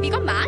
你干嘛